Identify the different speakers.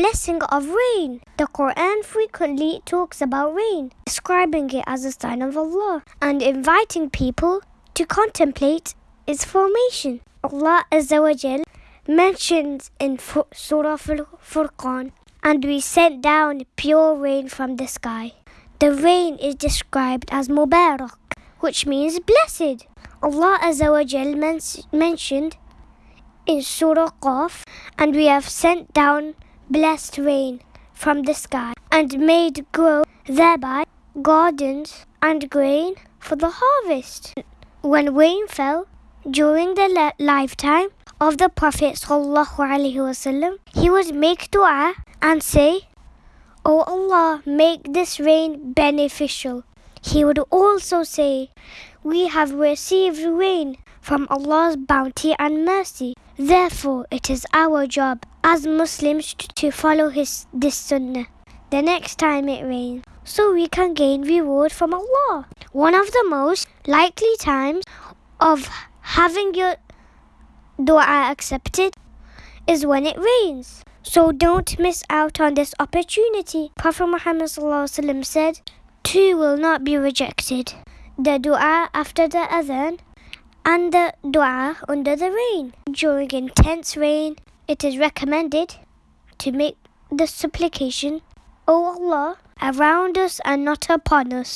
Speaker 1: blessing of rain. The Quran frequently talks about rain, describing it as a sign of Allah and inviting people to contemplate its formation. Allah Azza wa Jal mentions in Surah Al-Furqan, and we sent down pure rain from the sky. The rain is described as Mubarak, which means blessed. Allah Azza wa Jal men- mentioned in Surah Qaf, and we have sent down blessed rain from the sky and made grow thereby gardens and grain for the harvest. When rain fell during the lifetime of the Prophet wasallam, he would make dua and say, O Allah, make this rain beneficial. He would also say, We have received rain from Allah's bounty and mercy. Therefore, it is our job as Muslims to follow his this sunnah the next time it rains so we can gain reward from Allah. One of the most likely times of having your dua accepted is when it rains. So don't miss out on this opportunity. Prophet Muhammad said, Two will not be rejected. The dua after the adhan and dua under the rain. During intense rain, it is recommended to make the supplication, O Allah, around us and not upon us.